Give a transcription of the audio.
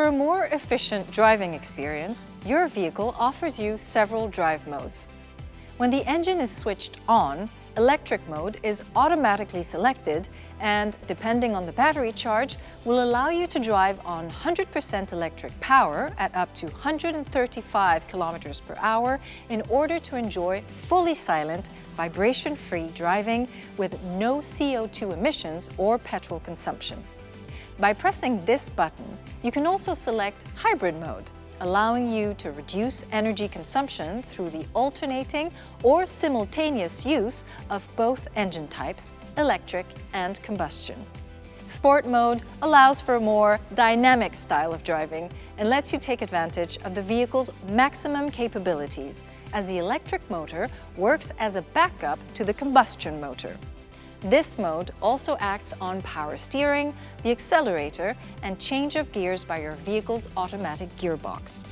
For a more efficient driving experience, your vehicle offers you several drive modes. When the engine is switched on, electric mode is automatically selected and, depending on the battery charge, will allow you to drive on 100% electric power at up to 135 kilometers per hour in order to enjoy fully silent, vibration-free driving with no CO2 emissions or petrol consumption. By pressing this button, you can also select hybrid mode, allowing you to reduce energy consumption through the alternating or simultaneous use of both engine types, electric and combustion. Sport mode allows for a more dynamic style of driving and lets you take advantage of the vehicle's maximum capabilities as the electric motor works as a backup to the combustion motor. This mode also acts on power steering, the accelerator, and change of gears by your vehicle's automatic gearbox.